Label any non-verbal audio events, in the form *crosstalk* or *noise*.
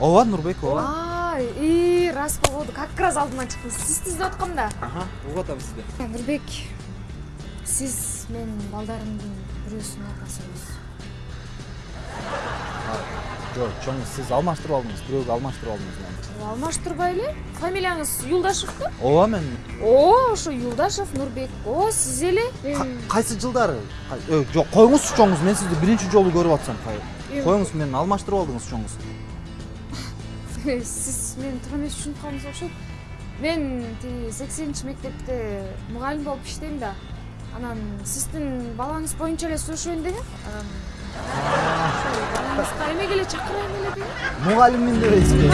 ооба нурбек ооба и рас болду. Как раз алдыман чыктыңыз сизди издеп аткам да угуп атам сизди нурбек сиз менин балдарымдын бирөөсүнүн апасысыз жок чоң сиз алмаштырып алдыңыз бирөөгө алмаштырып алдыңыз алмаштырбай эле фамилияңыз юлдашевпи ооба мен. О ошо юлдашев нурбек о сиз эле кайсы жылдары? Жок коюңузчу чоңуз мен сизди биринчи жолу көрүп атсам Коюңуз мени алмаштырып алдыңыз чоңуз сиз мени туура эмес түшүнүп калдыңыз окшойт мен тиги сексенинчи мектепте мугалим болуп иштейм да. Анан сиздин балаңыз боюнча эле сурашайын *laughs* дегем балаңызга эмеге эле чакырайын эле дегем мугалиммин дебейсизби